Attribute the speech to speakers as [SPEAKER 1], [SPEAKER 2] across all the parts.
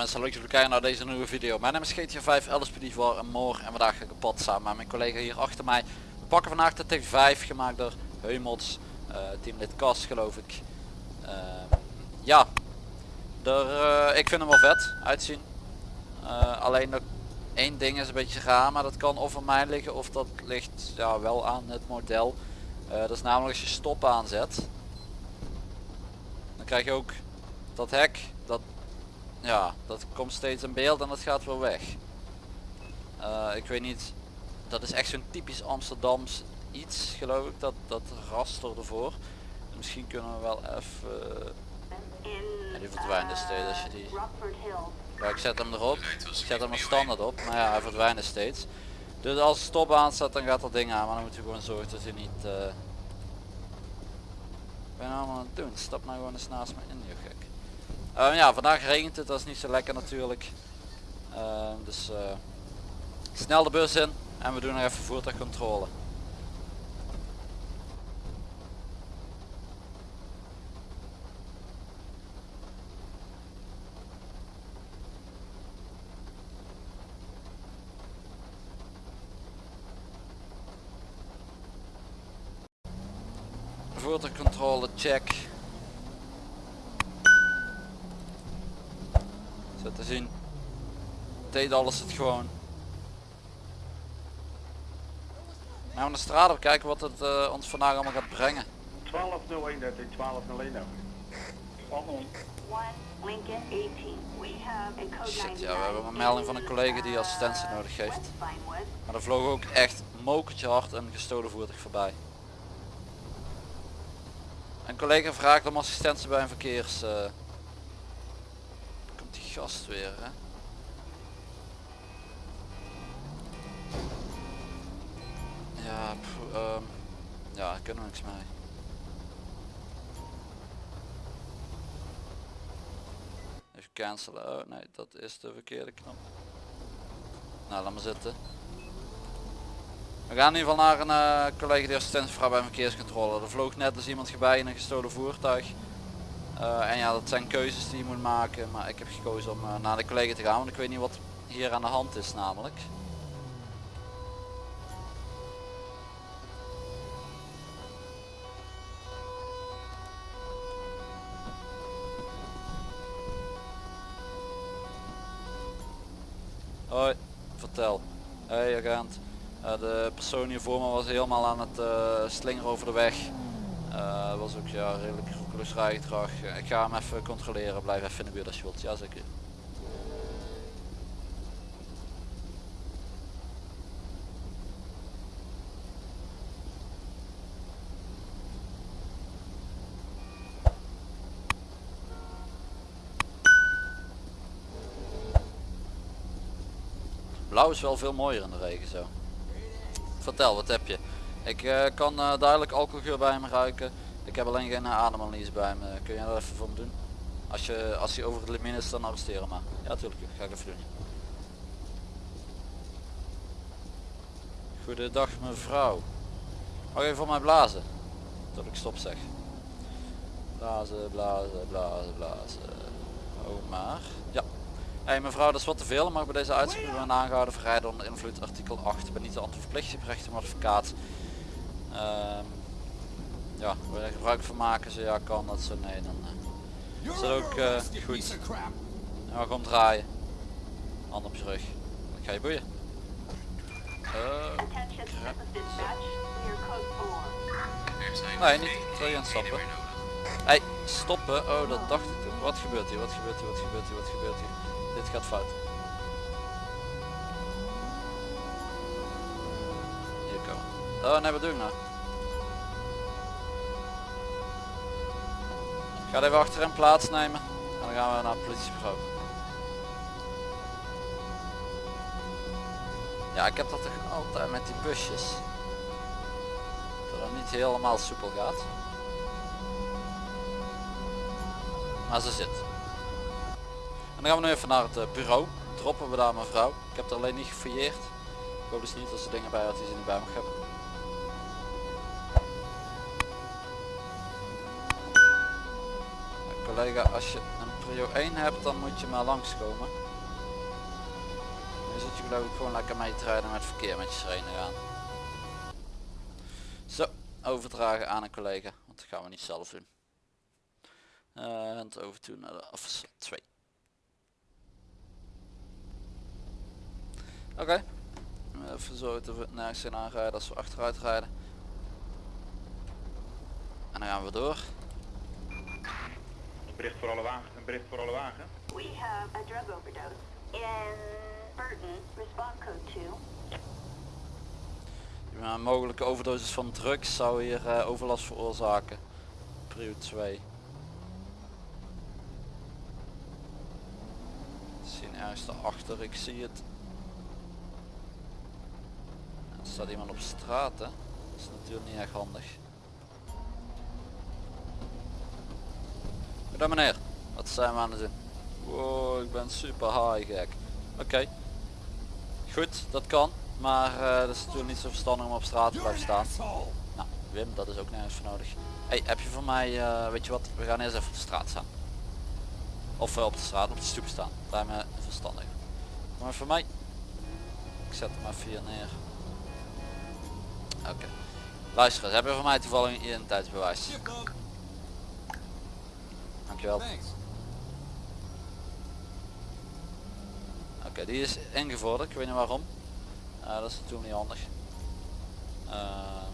[SPEAKER 1] mensen, leuk dat jullie kijken naar deze nieuwe video. Mijn naam is GTA 5 LSPD voor een Moor en vandaag ga ik op pad samen met mijn collega hier achter mij. We pakken vandaag de T5 gemaakt door Heumots, uh, teamlid Kas geloof ik. Uh, ja, uh, ik vind hem wel vet uitzien. Uh, alleen nog één ding is een beetje raar, maar dat kan of aan mij liggen of dat ligt ja, wel aan het model. dat is namelijk als je stop aanzet. Dan krijg je ook dat hek, dat ja, dat komt steeds in beeld en dat gaat weer weg. Uh, ik weet niet, dat is echt zo'n typisch Amsterdams iets geloof ik, dat, dat raster ervoor. Misschien kunnen we wel even... Ja, die verdwijnt dus steeds als je die... Ja, ik zet hem erop, ik zet hem er standaard op, maar ja, hij verdwijnt steeds. Dus als het stop aanzet dan gaat dat ding aan, maar dan moeten we gewoon zorgen dat hij niet... Uh... Ben je allemaal aan het doen? Stap nou gewoon eens naast me in, je gek. Uh, ja, vandaag regent het, dat is niet zo lekker natuurlijk. Uh, dus uh, snel de bus in en we doen nog even voertuigcontrole. Voertuigcontrole check. Zo te zien. Deed alles het gewoon. Nou, we de straat op kijken wat het uh, ons vandaag allemaal gaat brengen.
[SPEAKER 2] 1201 dat is 1201
[SPEAKER 1] Shit, ja, we hebben een melding van een collega die assistentie nodig heeft. Maar er vloog ook echt mokertje hard een gestolen voertuig voorbij. Een collega vraagt om assistentie bij een verkeers... Uh, gast weer hè. Ja, pff, um, ja, kunnen we niks mee. Even cancelen. Oh nee, dat is de verkeerde knop. Nou, laat maar zitten. We gaan in ieder geval naar een uh, collega die assistentievrouw bij verkeerscontrole. Er vloog net als iemand voorbij in een gestolen voertuig. Uh, en ja, dat zijn keuzes die je moet maken. Maar ik heb gekozen om uh, naar de collega te gaan. Want ik weet niet wat hier aan de hand is namelijk. Hoi, vertel. Hey agent. Uh, de persoon hier voor me was helemaal aan het slingeren over de weg. Was ook ja, redelijk rijgedrag. Ik ga hem even controleren. Blijf even in de buurt als je wilt. Ja zeker. Blauw is wel veel mooier in de regen zo. Vertel, wat heb je? Ik uh, kan uh, duidelijk alcoholgeur bij me ruiken. Ik heb alleen geen ademanalyse bij me. Kun je dat even voor me doen? Als je als je over het limiet is dan arresteren maar. Ja natuurlijk, ga ik even doen. Goedendag mevrouw. Mag je voor mij blazen? Tot ik stop zeg. Blazen, blazen, blazen, blazen. Oh maar. Ja. Hey mevrouw, dat is wat te veel. Mag bij deze uitspraak aangehouden verrijden onder invloed artikel 8. Ik ben niet de verplicht, recht om advocaat. Um, ja, wil je gebruik van maken? Ze ja kan dat zo nee dan uh, is dat ook uh, goed. Ja, gewoon draaien. Hand op je rug. Ik ga je boeien. Uh, nee, niet terug aan stappen. Hey, stoppen. Oh, dat dacht ik toen. Wat gebeurt hier? Wat gebeurt hier? Wat gebeurt hier? Wat gebeurt hier? Dit gaat fout. Hier komen. Oh nee, wat doe ik nou? Ga even achter hem plaatsnemen en dan gaan we naar het politiebureau. Ja, ik heb dat toch altijd met die busjes. Dat het niet helemaal soepel gaat. Maar ze zit. En dan gaan we nu even naar het eh, bureau. Droppen we daar mevrouw. Ik heb er alleen niet gefouilleerd. Ik hoop dus niet dat ze dingen bij had die ze niet bij mag hebben. Collega als je een prio 1 hebt, dan moet je maar langskomen. Nu zit je geloof ik gewoon lekker mee te rijden met verkeer met je sirene gaan. Zo, overdragen aan een collega, want dat gaan we niet zelf doen. Eh, En over naar de officer 2. Oké. Even zorgen dat we nergens in aanrijden als we achteruit rijden. En dan gaan we door.
[SPEAKER 2] Een bericht voor alle wagen. Een bericht voor alle wagen.
[SPEAKER 3] We have a drug overdose in Burton, respond code 2.
[SPEAKER 1] Ja, mogelijke overdosis van drugs zou hier eh, overlast veroorzaken. Prio 2. Zien ergens daarachter, ik zie het. Er staat iemand op straat hè. Dat is natuurlijk niet echt handig. Meneer, wat zijn we aan het doen? Wow, ik ben super high gek. Oké. Goed, dat kan. Maar eh, dat is natuurlijk niet zo verstandig om op straat te blijven staan. Nou, Wim, dat is ook nergens voor nodig. Hey, heb je voor mij, eh, weet je wat, we gaan eerst even op de straat staan. Of eh, op de straat, op de stoep staan. Lijkt me verstandig. Maar voor mij, ik zet hem even hier neer. Oké. Luister eens, heb je voor mij toevallig een identiteitsbewijs? Dankjewel. Oké, die is ingevorderd, ik weet niet waarom. Eh, dat is natuurlijk niet handig. Ehm,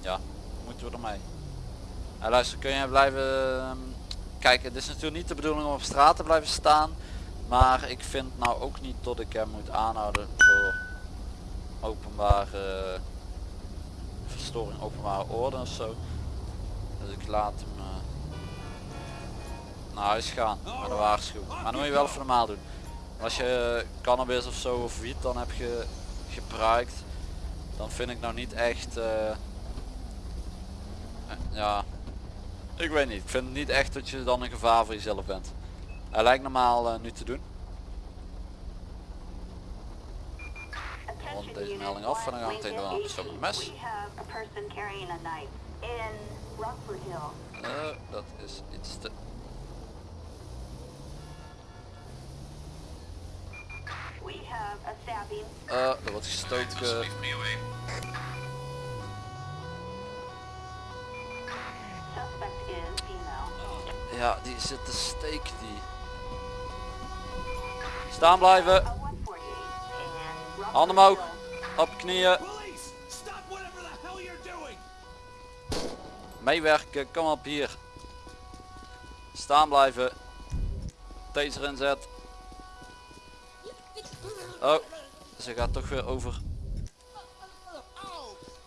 [SPEAKER 1] ja, moeten we ermee. Uh, luister, kun je blijven ehm, kijken, het is natuurlijk niet de bedoeling om op straat te blijven staan. Maar ik vind nou ook niet dat ik hem moet aanhouden voor openbare verstoring openbare orde of zo. Dus ik laat hem eh, naar huis gaan met een waarschuwing. Maar dan moet je wel even normaal doen. Als je cannabis of zo of wiet dan heb je gebruikt, dan vind ik nou niet echt, eh, eh, ja, ik weet niet. Ik vind niet echt dat je dan een gevaar voor jezelf bent. Hij lijkt normaal eh, nu te doen. rond deze melding af en dan gaan we meteen door persoonlijk mes. Dat is iets te...
[SPEAKER 3] We have a stabbing.
[SPEAKER 1] Eh, er wordt gestoken.
[SPEAKER 3] Female.
[SPEAKER 1] Ja, die zit te steek die. Staan blijven.
[SPEAKER 3] A 148 in Rockford
[SPEAKER 1] Handen omhoog. Op knieën. Meewerken. Kom op hier. Staan blijven. Taser inzet. Oh. Ze gaat toch weer over.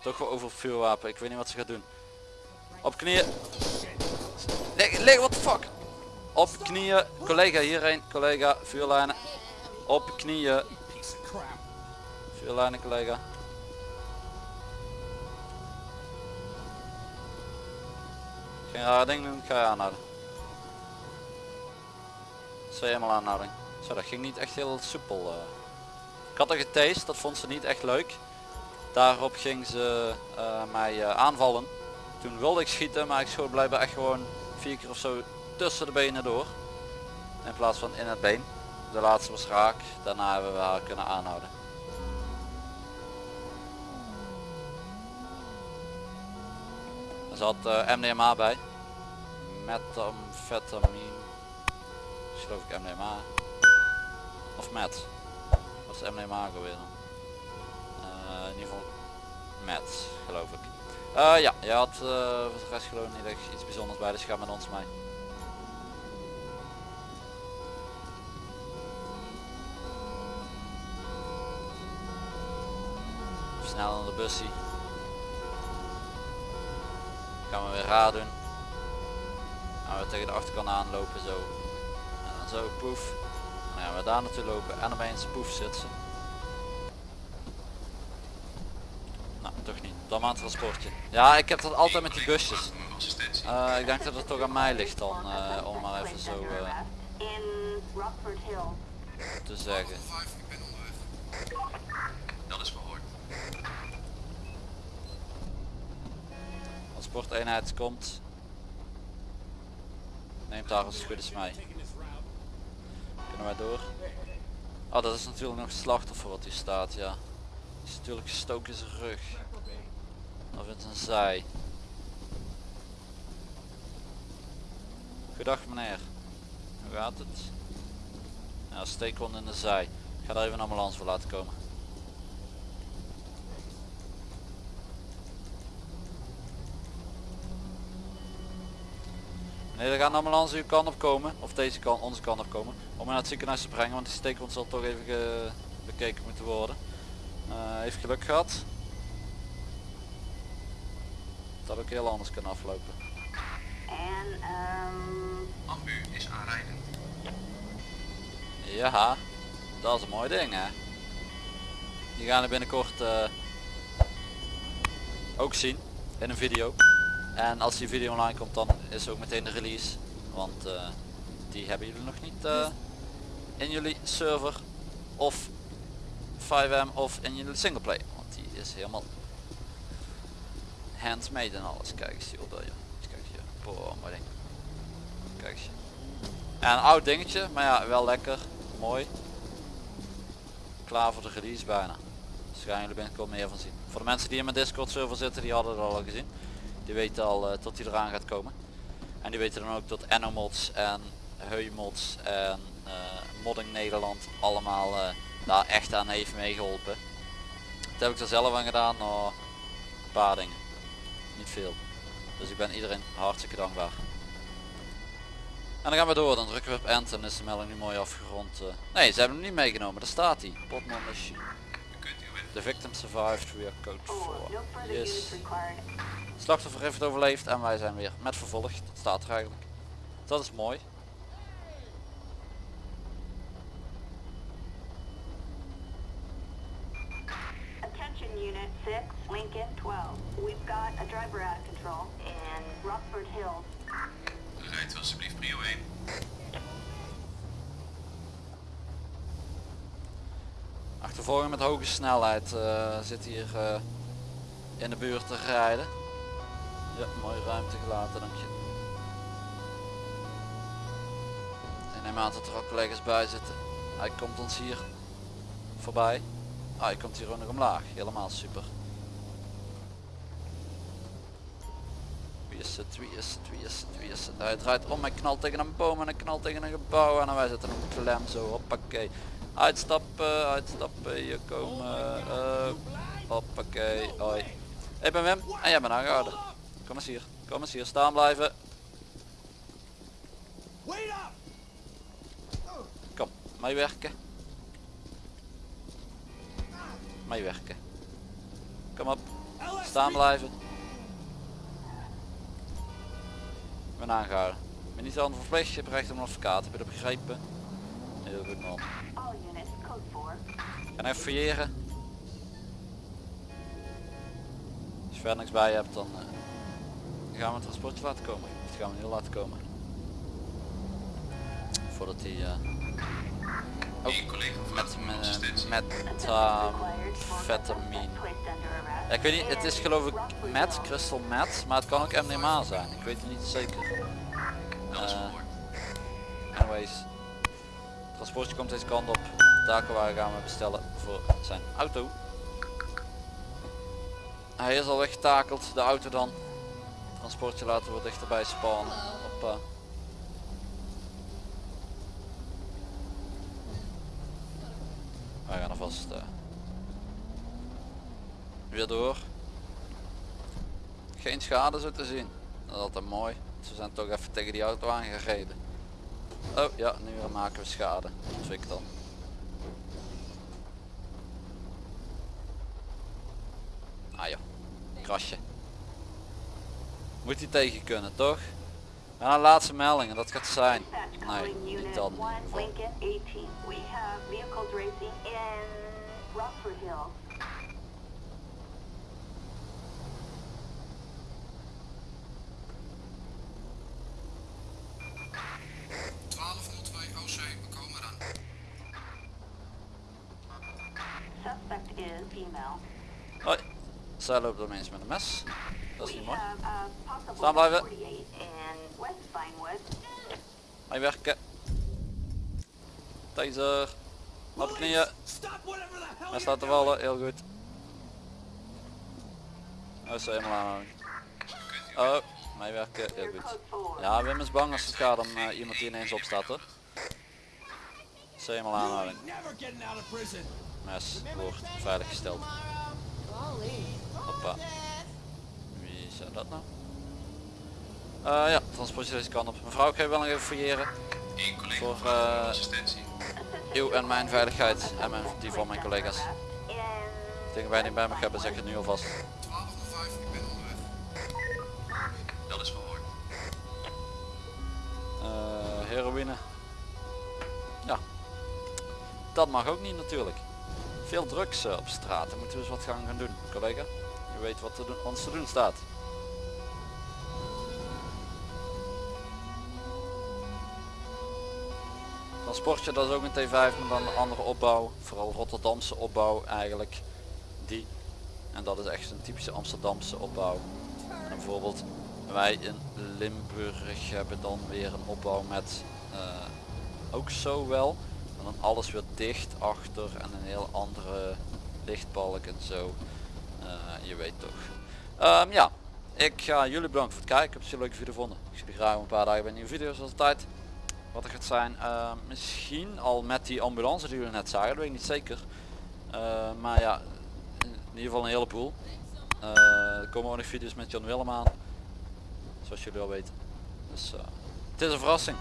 [SPEAKER 1] Toch weer over vuurwapen. Ik weet niet wat ze gaat doen. Op knieën. Lig, lig, what the fuck? Op knieën. Collega hierheen. Collega. Vuurlijnen. Op knieën. Vuurlijnen collega. Geen rare ding doen, ga je aanhouden. Zo helemaal aanhouding. Zo, dat ging niet echt heel soepel. eh. Ik had er getast, dat vond ze niet echt leuk. Daarop ging ze eh, mij eh, aanvallen. Toen wilde ik schieten, maar ik schoot blijkbaar echt gewoon vier keer of zo tussen de benen door. In plaats van in het been. De laatste was raak, daarna hebben we haar kunnen aanhouden. Er zat eh, MDMA bij. Methamphetamine. Is geloof ik MDMA. Of met. Is MDMA alweer dan? Eh, in ieder geval met, geloof ik. Eh, ja, je had eh, voor de rest geloof ik niet echt iets bijzonders bij, dus ga met ons mee. Snel naar de bussie. Gaan we weer raar doen. Gaan we tegen de achterkant aanlopen zo. En dan zo poef. Dan we daar naartoe lopen en opeens poef zit ze. Nou, toch niet. Dan maar een transportje. Ja, ik heb dat altijd met die busjes. Eh, ik denk dat het toch aan mij ligt dan, eh, om maar even zo eh, te zeggen.
[SPEAKER 4] Dat is verhoord.
[SPEAKER 1] Transporteenheid komt. Neemt daar als het goed is mee. Kunnen door. Oh, dat is natuurlijk nog slachtoffer wat hier staat, ja. Is natuurlijk gestoken in zijn rug. Of in zijn zij. Goedendag meneer. Hoe gaat het? Ja, steekwond in de zij. Ik ga daar even een ambulance voor laten komen. Nee, er gaat een ambulance uw kant op komen. Of deze kant, onze kant op komen. Om hem naar het ziekenhuis te brengen, want die steekwond zal toch even ge- bekeken moeten worden. Eh, heeft geluk gehad. Had ook heel anders kunnen aflopen.
[SPEAKER 3] And, um,
[SPEAKER 4] Ambu is aanrijdend.
[SPEAKER 1] Ja, dat is een mooi ding hè. Die gaan we binnenkort eh, ook zien in een video. En als die video online komt dan is ook meteen de release. Want eh, die hebben jullie nog niet eh, in jullie server of 5M of in jullie singleplay. Want die is helemaal handmade en alles. Kijk eens joh, dat, joh. Kijk eens hier. Boah, mooi ding. Kijk eens. Ja, een oud dingetje, maar ja, wel lekker. Mooi. Klaar voor de release bijna. Dus gaan jullie binnenkort meer van zien. Voor de mensen die in mijn Discord server zitten, die hadden het al gezien. Die weten al eh, tot die eraan gaat komen. En die weten dan ook dat Enomods en Heumods en eh, Modding Nederland allemaal eh, daar echt aan heeft meegeholpen. Dat heb ik er zelf aan gedaan, nou, een paar dingen. Niet veel. Dus ik ben iedereen hartstikke dankbaar. En dan gaan we door, dan drukken we op end en is de melding nu mooi afgerond. Nee, ze hebben hem niet meegenomen, daar staat hij. Bottom The victim survived, we are code
[SPEAKER 3] oh,
[SPEAKER 1] 4.
[SPEAKER 3] no further
[SPEAKER 1] Yes. Slachtoffer heeft overleefd en wij zijn weer met vervolgd. Dat staat er eigenlijk. Dat is mooi.
[SPEAKER 3] Attention Unit 6, Lincoln 12. We've got a driver out of control in Rockford Hills.
[SPEAKER 4] rijdt alsjeblieft prio 1.
[SPEAKER 1] Achtervolging met hoge snelheid eh, zit hier eh, in de buurt te rijden. Ja, mooie ruimte gelaten, dank je. Ik neem aan dat er ook collega's bij zitten. Hij komt ons hier voorbij. Ah, hij komt hier ook nog omlaag. Helemaal super. Wie is het, wie is het, wie is het, is? Hij draait om, hij knalt tegen een boom en knalt tegen een gebouw en wij zitten op klem zo, hoppakee. Uitstappen, uitstappen, hier komen, eh, hoppakee, hoi. Ik ben Wim en jij bent aangehouden. Kom eens hier, kom eens hier, staan blijven. Kom, meewerken. Meewerken. Kom op, staan blijven. Ik ben aangehouden. Ik ben niet aan verplicht, je hebt recht op een advocaat, heb je dat begrepen? Heel goed man.
[SPEAKER 3] All units, code 4.
[SPEAKER 1] Ga even fouilleren. Als je verder niks bij je hebt, dan eh, gaan we een transportje laten komen. Dat gaan we heel laten komen. Voordat hij eh
[SPEAKER 4] Eén collega
[SPEAKER 1] met, met,
[SPEAKER 4] assistentie.
[SPEAKER 1] met uh, vetamine. Ja, ik weet niet, het is geloof ik met, crystal met, maar het kan ook MDMA zijn. Ik weet het niet zeker.
[SPEAKER 4] Dat is
[SPEAKER 1] Eh,
[SPEAKER 4] gehoord.
[SPEAKER 1] Anyways, transportje komt deze kant op. Takenwagen gaan we bestellen voor zijn auto. Hij is al weggetakeld, de auto dan. Transportje laten we dichterbij spannen. Hoppa. Wij gaan alvast eh, weer door. Geen schade zo te zien. Dat is altijd mooi. Ze zijn toch even tegen die auto aangereden. Oh ja, nu maken we schade. Ik dan. Ah joh, krasje. Moet hij tegen kunnen, toch? Een laatste melding en dat gaat zijn. Nee, niet dan. in
[SPEAKER 3] 1,
[SPEAKER 1] ieder geval.
[SPEAKER 3] Lincoln 18. We have vehicles racing in Rockford Hills.
[SPEAKER 4] we komen eraan.
[SPEAKER 3] Suspect is female.
[SPEAKER 1] Hoi, zij loopt er eens met een mes. Dat is niet mooi.
[SPEAKER 3] possible
[SPEAKER 1] Staan blijven.
[SPEAKER 3] 48 in West Vinewood.
[SPEAKER 1] Hij werken. Taser. Op knieën. Hij staat te vallen, heel goed. Oh, zo helemaal aan. Oh, meewerken, heel
[SPEAKER 3] Clear
[SPEAKER 1] goed.
[SPEAKER 3] code 4.
[SPEAKER 1] Ja, Wim is bang als het gaat om eh, iemand die ineens opstaat hoor. Zo helemaal aanhouding. Mes wordt veiliggesteld. Hoppa. Wie zou dat nou? Eh, ja, transportje deze kant op. Mevrouw, ik ga je wel nog even fouilleren. Voor,
[SPEAKER 4] voor
[SPEAKER 1] eh,
[SPEAKER 4] assistentie.
[SPEAKER 1] Uw en mijn veiligheid en mijn, die van mijn collega's.
[SPEAKER 3] In
[SPEAKER 1] Dingen wij niet bij me hebben, zeg ik het nu alvast.
[SPEAKER 4] 1205, ik ben onderweg. Dat is verhoord.
[SPEAKER 1] Eh, heroïne. Dat mag ook niet natuurlijk. Veel drugs eh, op straat. Daar moeten we eens wat gaan gaan doen, collega. Je weet wat te doen, ons te doen staat. Transportje, dat is ook een T5 maar dan een andere opbouw. Vooral Rotterdamse opbouw eigenlijk. Die. En dat is echt een typische Amsterdamse opbouw. En bijvoorbeeld wij in Limburg hebben dan weer een opbouw met eh, ook zo wel. En dan alles weer dicht achter en een heel andere lichtbalk en zo. Eh, je weet toch. Ehm, ja, ik ga jullie bedanken voor het kijken. Ik heb het leuke video gevonden. Ik zie graag een paar dagen bij nieuwe video zoals altijd. Wat er gaat zijn, ehm, misschien al met die ambulance die jullie net zagen, dat weet ik niet zeker. Eh, maar ja, in ieder geval een heleboel. Eh, er komen ook nog video's met Jan Willem aan. Zoals jullie al weten. Dus eh, het is een verrassing.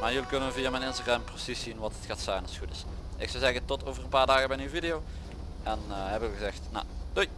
[SPEAKER 1] Maar jullie kunnen via mijn Instagram precies zien wat het gaat zijn als het goed is. Ik zou zeggen tot over een paar dagen bij een nieuwe video. En eh hebben we gezegd, nou, doei!